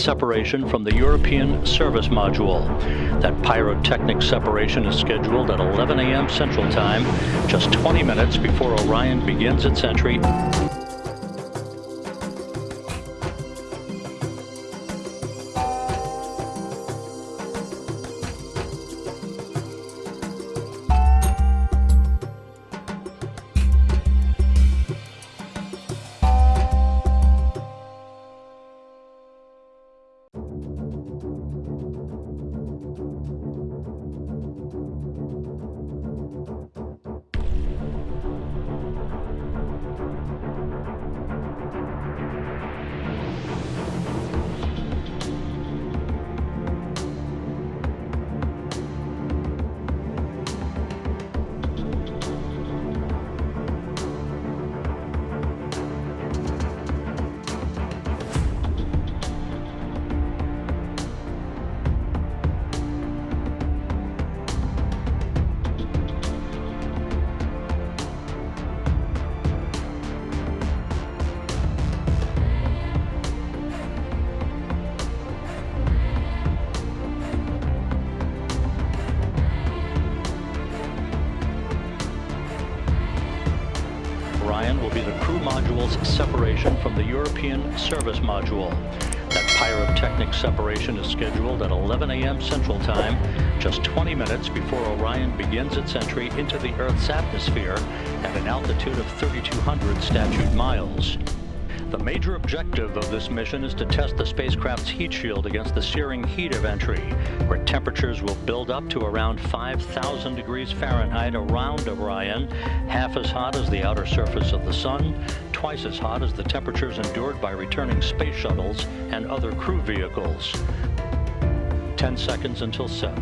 separation from the European Service Module. That pyrotechnic separation is scheduled at 11 a.m. Central Time, just 20 minutes before Orion begins its entry Orion will be the crew module's separation from the European Service Module. That pyrotechnic separation is scheduled at 11 a.m. Central Time, just 20 minutes before Orion begins its entry into the Earth's atmosphere at an altitude of 3,200 statute miles. The major objective of this mission is to test the spacecraft's heat shield against the searing heat of entry, where temperatures will build up to around 5,000 degrees Fahrenheit around Orion, half as hot as the outer surface of the Sun, twice as hot as the temperatures endured by returning space shuttles and other crew vehicles. 10 seconds until set.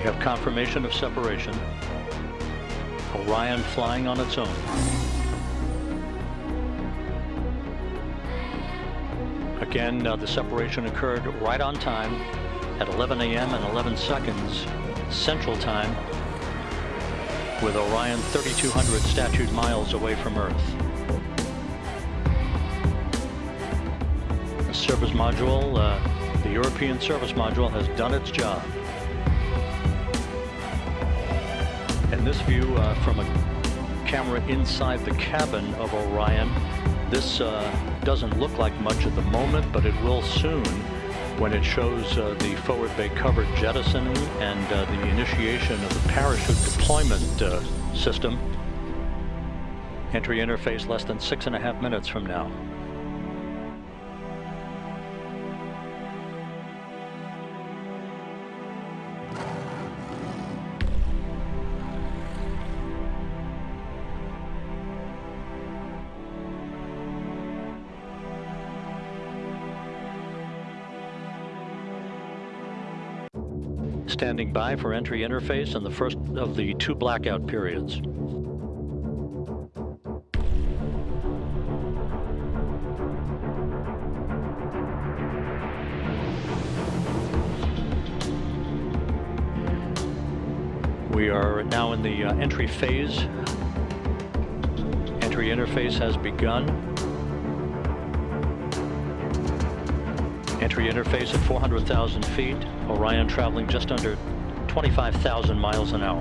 We have confirmation of separation. Orion flying on its own. Again, uh, the separation occurred right on time at 11 a.m. and 11 seconds Central Time with Orion 3,200 statute miles away from Earth. The service module, uh, the European service module has done its job. In this view uh, from a camera inside the cabin of Orion, this uh, doesn't look like much at the moment, but it will soon when it shows uh, the forward bay cover jettisoning and uh, the initiation of the parachute deployment uh, system. Entry interface less than six and a half minutes from now. Standing by for entry interface in the first of the two blackout periods. We are now in the uh, entry phase. Entry interface has begun. Entry interface at 400,000 feet. Orion traveling just under 25,000 miles an hour.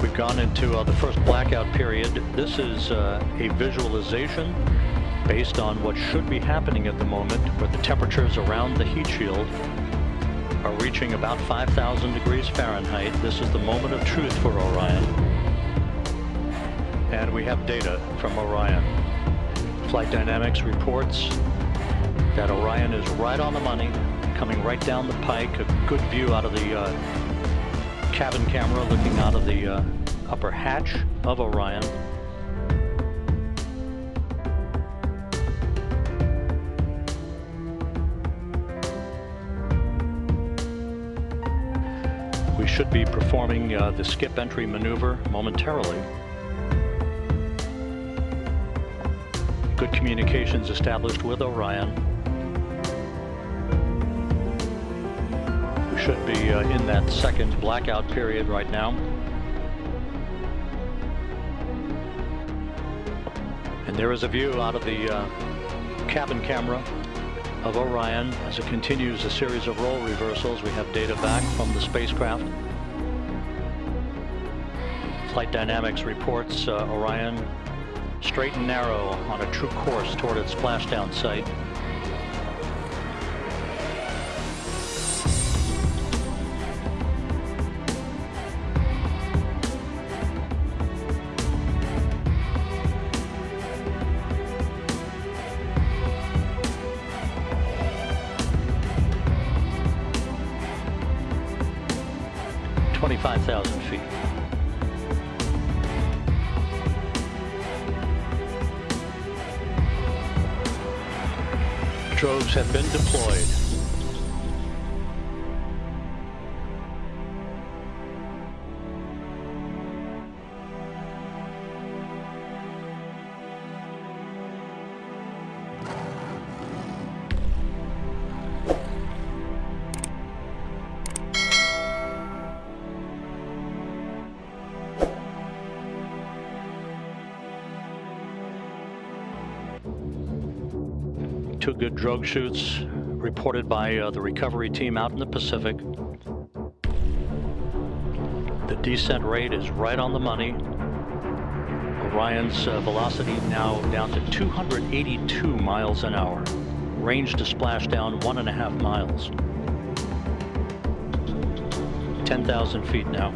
We've gone into uh, the first blackout period. This is uh, a visualization based on what should be happening at the moment where the temperatures around the heat shield are reaching about 5,000 degrees Fahrenheit. This is the moment of truth for Orion. And we have data from Orion. Flight Dynamics reports that Orion is right on the money, coming right down the pike, a good view out of the uh, cabin camera looking out of the uh, upper hatch of Orion. We should be performing uh, the skip entry maneuver momentarily. Communications established with Orion. We should be uh, in that second blackout period right now. And there is a view out of the uh, cabin camera of Orion as it continues a series of roll reversals. We have data back from the spacecraft. Flight Dynamics reports uh, Orion straight and narrow on a true course toward its splashdown site. Twenty-five thousand feet. Drogues have been deployed. Two good drogue chutes reported by uh, the recovery team out in the Pacific. The descent rate is right on the money. Orion's uh, velocity now down to 282 miles an hour. Range to splash down one and a half miles. 10,000 feet now.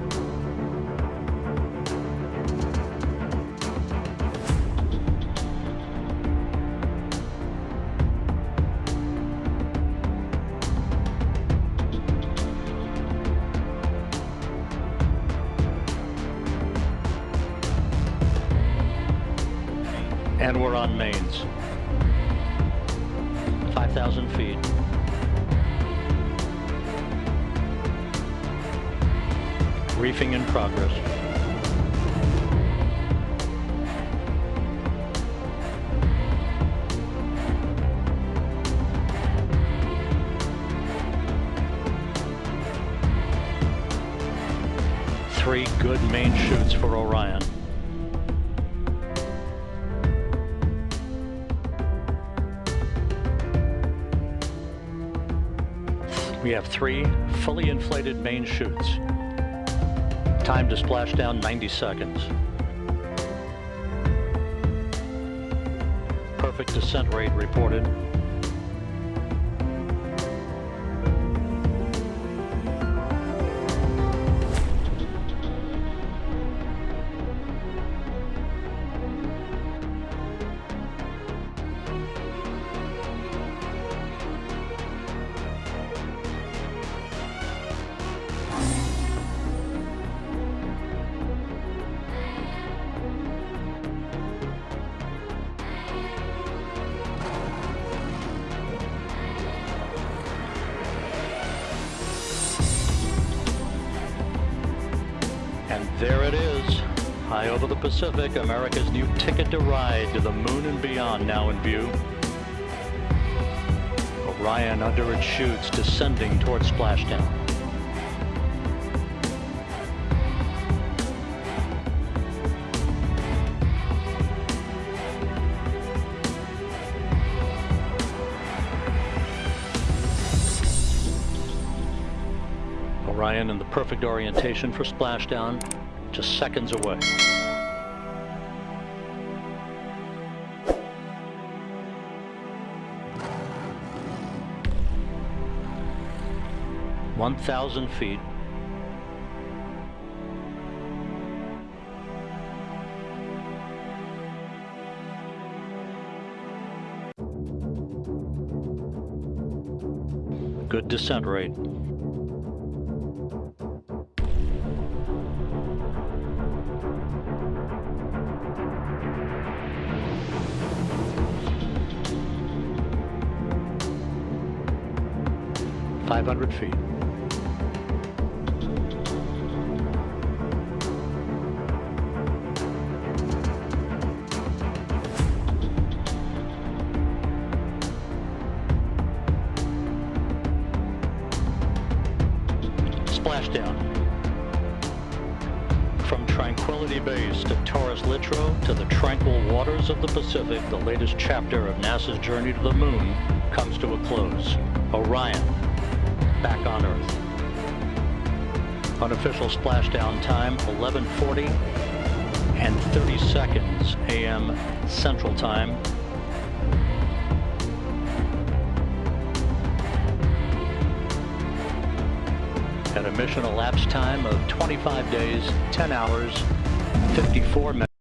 And we're on mains. 5,000 feet. Reefing in progress. Three good main chutes for Orion. We have three fully inflated main chutes. Time to splash down 90 seconds. Perfect descent rate reported. There it is, high over the Pacific, America's new ticket to ride to the moon and beyond now in view. Orion under its chutes descending towards splashdown. Orion in the perfect orientation for splashdown, just seconds away. One thousand feet. Good descent rate. 100 feet. Splashdown. From Tranquility Base to Taurus-Littrow to the tranquil waters of the Pacific, the latest chapter of NASA's journey to the moon comes to a close. Orion, back on Earth. Unofficial splashdown time 11:40 and 30 seconds a.m. Central Time. At a mission elapsed time of 25 days, 10 hours, 54 minutes.